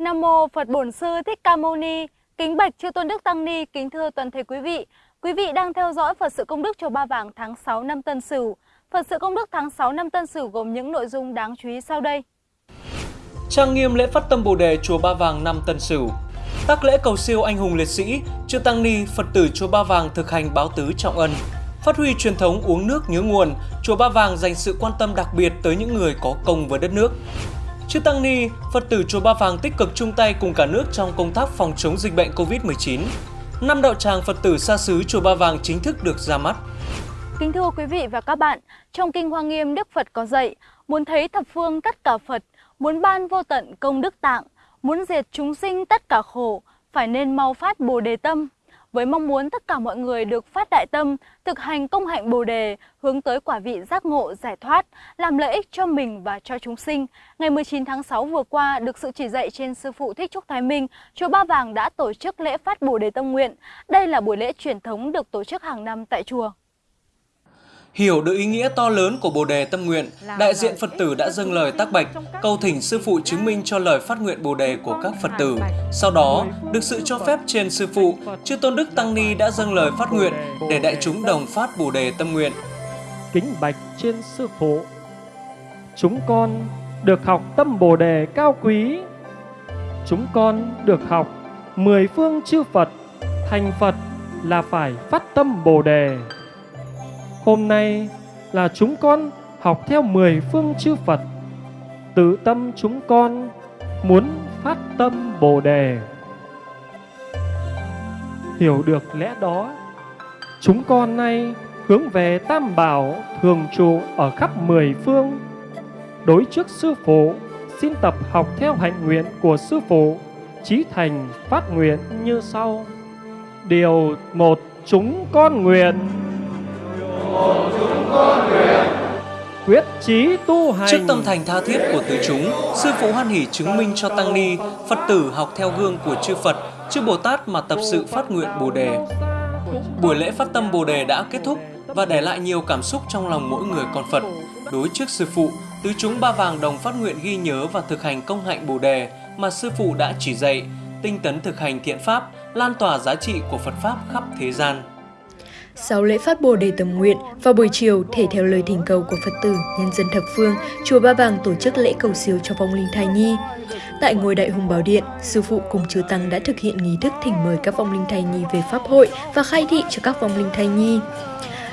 Nam mô Phật Bổn Sư Thích Ca Mâu Ni. Kính bạch chư tôn đức tăng ni, kính thưa toàn thể quý vị. Quý vị đang theo dõi Phật sự công đức chùa Ba Vàng tháng 6 năm Tân Sửu. Phật sự công đức tháng 6 năm Tân Sửu gồm những nội dung đáng chú ý sau đây. Trang nghiêm lễ phát tâm Bồ đề chùa Ba Vàng năm Tân Sửu. Tác lễ cầu siêu anh hùng liệt sĩ, chư tăng ni, Phật tử chùa Ba Vàng thực hành báo tứ trọng ân. Phát huy truyền thống uống nước nhớ nguồn, chùa Ba Vàng dành sự quan tâm đặc biệt tới những người có công với đất nước. Chư Tăng Ni, Phật tử Chùa Ba Vàng tích cực chung tay cùng cả nước trong công tác phòng chống dịch bệnh Covid-19. Năm đạo tràng Phật tử xa xứ Chùa Ba Vàng chính thức được ra mắt. Kính thưa quý vị và các bạn, trong Kinh Hoa Nghiêm Đức Phật có dạy, muốn thấy thập phương tất cả Phật, muốn ban vô tận công đức tạng, muốn diệt chúng sinh tất cả khổ, phải nên mau phát Bồ Đề Tâm, với mong muốn tất cả mọi người được phát đại tâm, thực hành công hạnh Bồ đề, hướng tới quả vị giác ngộ giải thoát, làm lợi ích cho mình và cho chúng sinh. Ngày 19 tháng 6 vừa qua, được sự chỉ dạy trên sư phụ Thích Trúc Thái Minh, chùa Ba Vàng đã tổ chức lễ phát Bồ đề tâm nguyện. Đây là buổi lễ truyền thống được tổ chức hàng năm tại chùa. Hiểu được ý nghĩa to lớn của Bồ đề tâm nguyện, đại diện Phật tử đã dâng lời tác bạch, cầu thỉnh sư phụ chứng minh cho lời phát nguyện Bồ đề của các Phật tử. Sau đó, được sự cho phép trên sư phụ, chư tôn đức tăng ni đã dâng lời phát nguyện để đại chúng đồng phát Bồ đề tâm nguyện. Kính bạch trên sư phụ, chúng con được học tâm Bồ đề cao quý. Chúng con được học mười phương chư Phật, thành Phật là phải phát tâm Bồ đề. Hôm nay là chúng con học theo mười phương chư Phật. Tự tâm chúng con muốn phát tâm Bồ đề. Hiểu được lẽ đó, chúng con nay hướng về Tam Bảo thường trụ ở khắp mười phương. Đối trước Sư Phụ, xin tập học theo hạnh nguyện của Sư Phụ, chí thành phát nguyện như sau. Điều một chúng con nguyện con nguyện quyết chí tu hành Trước tâm thành tha thiết của tứ chúng, sư phụ hoan hỷ chứng minh cho tăng ni, Phật tử học theo gương của chư Phật, chư Bồ Tát mà tập sự phát nguyện Bồ đề. Buổi lễ phát tâm Bồ đề đã kết thúc và để lại nhiều cảm xúc trong lòng mỗi người con Phật. Đối trước sư phụ, tứ chúng ba vàng đồng phát nguyện ghi nhớ và thực hành công hạnh Bồ đề mà sư phụ đã chỉ dạy, tinh tấn thực hành thiện pháp, lan tỏa giá trị của Phật pháp khắp thế gian. Sau lễ phát bồ đề tầm nguyện, vào buổi chiều, thể theo lời thỉnh cầu của Phật tử, nhân dân thập phương, chùa Ba Vàng tổ chức lễ cầu siêu cho vong linh thai nhi. Tại ngôi đại hùng bảo điện, sư phụ cùng chư tăng đã thực hiện nghi thức thỉnh mời các vong linh thai nhi về pháp hội và khai thị cho các vong linh thai nhi.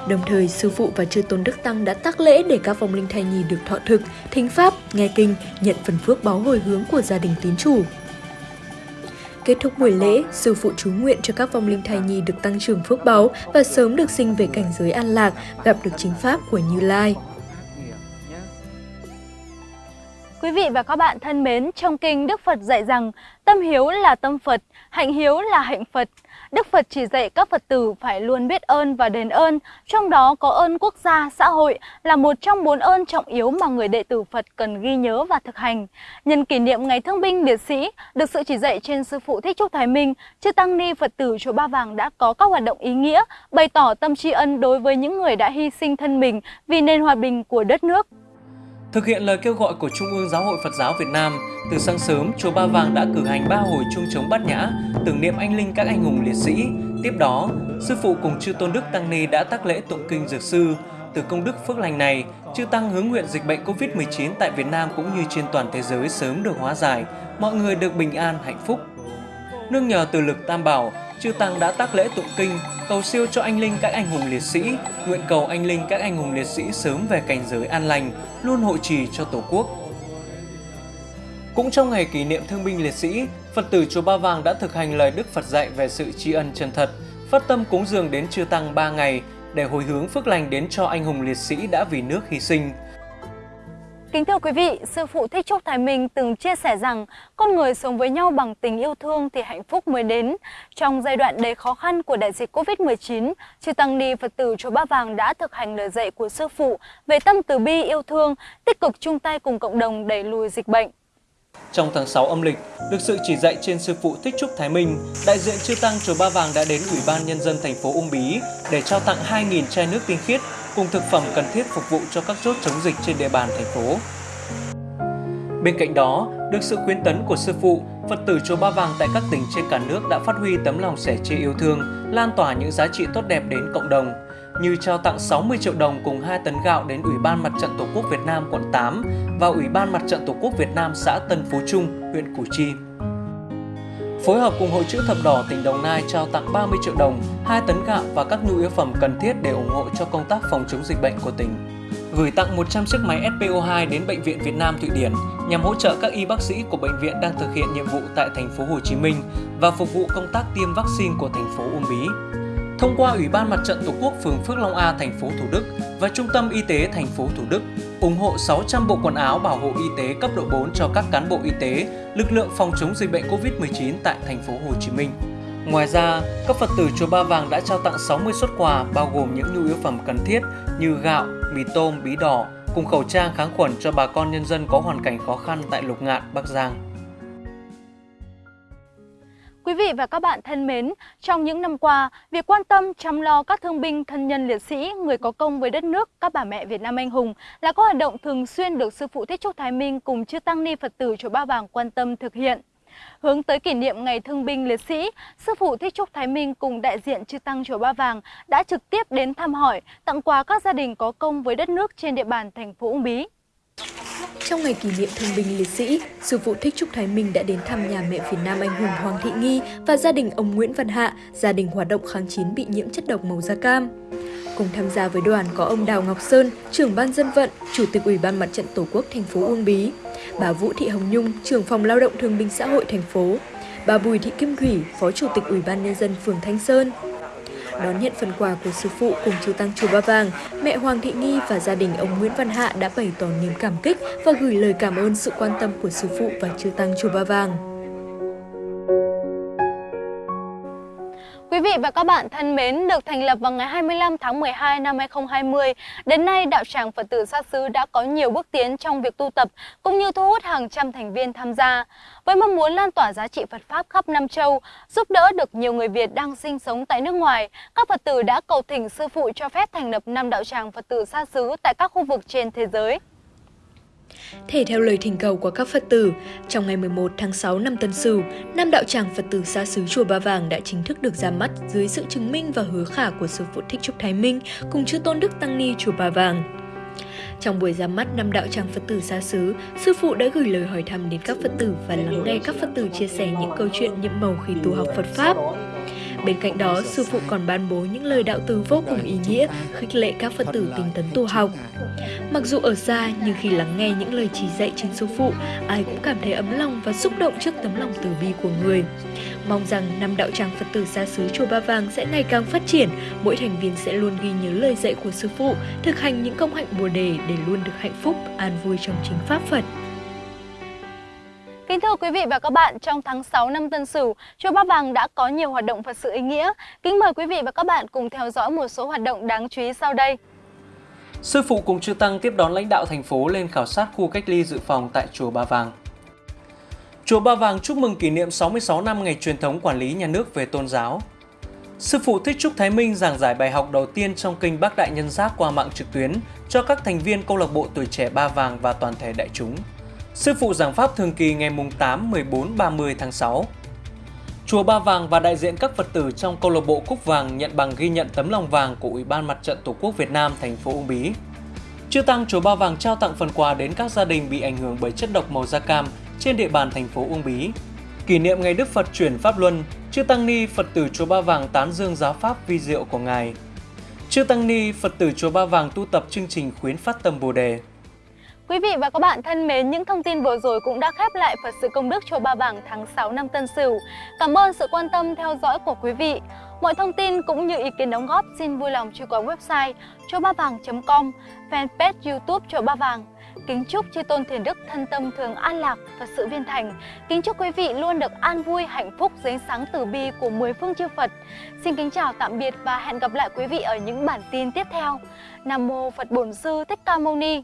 Đồng thời, sư phụ và chư tôn đức tăng đã tác lễ để các vong linh thai nhi được thọ thực, thính pháp, nghe kinh, nhận phần phước báo hồi hướng của gia đình tín chủ. Kết thúc buổi lễ, sư phụ chú nguyện cho các vong linh thai nhi được tăng trưởng phước báu và sớm được sinh về cảnh giới an lạc, gặp được chính pháp của Như Lai. Quý vị và các bạn thân mến, trong kinh Đức Phật dạy rằng tâm hiếu là tâm Phật, hạnh hiếu là hạnh Phật. Đức Phật chỉ dạy các Phật tử phải luôn biết ơn và đền ơn, trong đó có ơn quốc gia, xã hội là một trong bốn ơn trọng yếu mà người đệ tử Phật cần ghi nhớ và thực hành. Nhân kỷ niệm Ngày Thương binh Liệt sĩ, được sự chỉ dạy trên Sư Phụ Thích Trúc Thái Minh, Chư Tăng Ni Phật tử Chùa Ba Vàng đã có các hoạt động ý nghĩa, bày tỏ tâm tri ân đối với những người đã hy sinh thân mình vì nền hòa bình của đất nước. Thực hiện lời kêu gọi của Trung ương Giáo hội Phật giáo Việt Nam, từ sáng sớm, chùa Ba Vàng đã cử hành ba hồi chuông trống bát nhã, tưởng niệm anh linh các anh hùng liệt sĩ. Tiếp đó, sư phụ cùng chư tôn đức tăng ni đã tác lễ tụng kinh dược sư. Từ công đức phước lành này, chư tăng hướng nguyện dịch bệnh Covid-19 tại Việt Nam cũng như trên toàn thế giới sớm được hóa giải, mọi người được bình an, hạnh phúc. Nương nhờ từ lực Tam Bảo, chư tăng đã tác lễ tụng kinh, cầu siêu cho anh linh các anh hùng liệt sĩ, nguyện cầu anh linh các anh hùng liệt sĩ sớm về cảnh giới an lành, luôn hộ trì cho Tổ quốc. Cũng trong ngày kỷ niệm thương binh liệt sĩ, Phật tử chùa Ba Vàng đã thực hành lời Đức Phật dạy về sự tri ân chân thật, phát tâm cúng dường đến chư tăng 3 ngày để hồi hướng phước lành đến cho anh hùng liệt sĩ đã vì nước hy sinh. Kính thưa quý vị, Sư Phụ Thích Trúc Thái Minh từng chia sẻ rằng con người sống với nhau bằng tình yêu thương thì hạnh phúc mới đến. Trong giai đoạn đầy khó khăn của đại dịch Covid-19, Chư Tăng Ni Phật tử Chùa Ba Vàng đã thực hành lời dạy của Sư Phụ về tâm từ bi yêu thương, tích cực chung tay cùng cộng đồng đẩy lùi dịch bệnh. Trong tháng 6 âm lịch, được sự chỉ dạy trên sư phụ Thích Trúc Thái Minh, đại diện chư tăng chùa Ba Vàng đã đến Ủy ban nhân dân thành phố Uông Bí để trao tặng 2.000 chai nước tinh khiết cùng thực phẩm cần thiết phục vụ cho các chốt chống dịch trên địa bàn thành phố. Bên cạnh đó, được sự khuyến tấn của sư phụ, Phật tử Chùa Ba Vàng tại các tỉnh trên cả nước đã phát huy tấm lòng sẻ chia yêu thương, lan tỏa những giá trị tốt đẹp đến cộng đồng, như trao tặng 60 triệu đồng cùng 2 tấn gạo đến Ủy ban Mặt trận Tổ quốc Việt Nam quận 8 và Ủy ban Mặt trận Tổ quốc Việt Nam xã Tân Phú Trung, huyện Củ Chi. Phối hợp cùng Hội chữ thập đỏ tỉnh Đồng Nai trao tặng 30 triệu đồng, 2 tấn gạo và các nhu yếu phẩm cần thiết để ủng hộ cho công tác phòng chống dịch bệnh của tỉnh. Gửi tặng 100 chiếc máy SPO2 đến Bệnh viện Việt Nam Thụy Điển nhằm hỗ trợ các y bác sĩ của bệnh viện đang thực hiện nhiệm vụ tại thành phố Hồ Chí Minh và phục vụ công tác tiêm vaccine của thành phố Uông Bí thông qua Ủy ban Mặt trận Tổ quốc phường Phước Long A thành phố Thủ Đức và Trung tâm Y tế thành phố Thủ Đức ủng hộ 600 bộ quần áo bảo hộ y tế cấp độ 4 cho các cán bộ y tế, lực lượng phòng chống dịch bệnh COVID-19 tại thành phố Hồ Chí Minh. Ngoài ra, các Phật tử Chùa Ba Vàng đã trao tặng 60 xuất quà bao gồm những nhu yếu phẩm cần thiết như gạo, mì tôm, bí đỏ cùng khẩu trang kháng khuẩn cho bà con nhân dân có hoàn cảnh khó khăn tại Lục Ngạn, Bắc Giang. Quý vị và các bạn thân mến, trong những năm qua, việc quan tâm chăm lo các thương binh, thân nhân liệt sĩ, người có công với đất nước, các bà mẹ Việt Nam anh hùng là các hoạt động thường xuyên được Sư Phụ Thích Trúc Thái Minh cùng chư Tăng Ni Phật tử Chùa Ba Vàng quan tâm thực hiện. Hướng tới kỷ niệm Ngày Thương binh Liệt sĩ, Sư Phụ Thích Trúc Thái Minh cùng đại diện chư Tăng Chùa Ba Vàng đã trực tiếp đến thăm hỏi, tặng quà các gia đình có công với đất nước trên địa bàn thành phố Uông Bí. Trong ngày kỷ niệm thương binh liệt sĩ, sư phụ Thích Trúc Thái Minh đã đến thăm nhà mẹ Việt Nam anh hùng Hoàng Thị Nghi và gia đình ông Nguyễn Văn Hạ, gia đình hoạt động kháng chiến bị nhiễm chất độc màu da cam. Cùng tham gia với đoàn có ông Đào Ngọc Sơn, trưởng ban dân vận, chủ tịch Ủy ban Mặt trận Tổ quốc thành phố Uông Bí, bà Vũ Thị Hồng Nhung, trưởng phòng lao động thương binh xã hội thành phố, bà Bùi Thị Kim Thủy, phó chủ tịch Ủy ban nhân dân phường Thanh Sơn, Đón nhận phần quà của sư phụ cùng chư tăng chùa Ba Vàng, mẹ Hoàng Thị Nghi và gia đình ông Nguyễn Văn Hạ đã bày tỏ niềm cảm kích và gửi lời cảm ơn sự quan tâm của sư phụ và chư tăng chùa Ba Vàng. Và các bạn thân mến, được thành lập vào ngày 25 tháng 12 năm 2020, đến nay đạo tràng Phật tử Sa Sứ đã có nhiều bước tiến trong việc tu tập cũng như thu hút hàng trăm thành viên tham gia. Với mong muốn lan tỏa giá trị Phật Pháp khắp Nam Châu, giúp đỡ được nhiều người Việt đang sinh sống tại nước ngoài, các Phật tử đã cầu thỉnh sư phụ cho phép thành lập năm đạo tràng Phật tử Sa Sứ tại các khu vực trên thế giới. Thể theo lời thỉnh cầu của các Phật tử, trong ngày 11 tháng 6 năm Tân Sửu, nam đạo tràng Phật tử xa xứ Chùa Ba Vàng đã chính thức được ra mắt dưới sự chứng minh và hứa khả của Sư Phụ Thích Trúc Thái Minh cùng chư Tôn Đức Tăng Ni Chùa Ba Vàng. Trong buổi ra mắt năm đạo tràng Phật tử xa xứ, Sư Phụ đã gửi lời hỏi thăm đến các Phật tử và lắng nghe các Phật tử chia sẻ những câu chuyện nhiệm màu khi tu học Phật Pháp. Bên cạnh đó, sư phụ còn ban bố những lời đạo từ vô cùng ý nghĩa, khích lệ các Phật tử tinh tấn tu học. Mặc dù ở xa, nhưng khi lắng nghe những lời chỉ dạy trên sư phụ, ai cũng cảm thấy ấm lòng và xúc động trước tấm lòng từ bi của người. Mong rằng năm đạo tràng Phật tử xa xứ Chùa Ba Vàng sẽ ngày càng phát triển, mỗi thành viên sẽ luôn ghi nhớ lời dạy của sư phụ, thực hành những công hạnh Bồ đề để luôn được hạnh phúc, an vui trong chính pháp Phật. Kính thưa quý vị và các bạn, trong tháng 6 năm Tân Sửu, Chùa Ba Vàng đã có nhiều hoạt động Phật sự ý nghĩa. Kính mời quý vị và các bạn cùng theo dõi một số hoạt động đáng chú ý sau đây. Sư phụ cùng chư tăng tiếp đón lãnh đạo thành phố lên khảo sát khu cách ly dự phòng tại chùa Ba Vàng. Chùa Ba Vàng chúc mừng kỷ niệm 66 năm ngày truyền thống quản lý nhà nước về tôn giáo. Sư phụ Thích Trúc Thái Minh giảng giải bài học đầu tiên trong kinh Bác Đại Nhân Giác qua mạng trực tuyến cho các thành viên câu lạc bộ tuổi trẻ Ba Vàng và toàn thể đại chúng. Sư phụ giảng pháp thường kỳ ngày mùng 8, 14, 30 tháng 6. Chùa Ba Vàng và đại diện các Phật tử trong câu lạc bộ Cúc Vàng nhận bằng ghi nhận tấm lòng vàng của Ủy ban Mặt trận Tổ quốc Việt Nam thành phố Uông Bí. Chư Tăng Chùa Ba Vàng trao tặng phần quà đến các gia đình bị ảnh hưởng bởi chất độc màu da cam trên địa bàn thành phố Uông Bí. Kỷ niệm ngày Đức Phật chuyển Pháp Luân, Chư Tăng Ni Phật tử Chùa Ba Vàng tán dương giáo pháp vi diệu của Ngài. Chư Tăng Ni Phật tử Chùa Ba Vàng tu tập chương trình khuyến phát tâm Bồ Đề. Quý vị và các bạn thân mến, những thông tin vừa rồi cũng đã khép lại Phật sự công đức chùa Ba Vàng tháng 6 năm Tân Sửu. Cảm ơn sự quan tâm theo dõi của quý vị. Mọi thông tin cũng như ý kiến đóng góp xin vui lòng truy qua website chuaobavang.com, fanpage YouTube chùa Ba Vàng. Kính chúc chư tôn thiền đức thân tâm thường an lạc và sự viên thành. Kính chúc quý vị luôn được an vui, hạnh phúc dưới ánh sáng từ bi của mười phương chư Phật. Xin kính chào tạm biệt và hẹn gặp lại quý vị ở những bản tin tiếp theo. Nam mô Phật Bổn Sư Thích Ca Mâu Ni.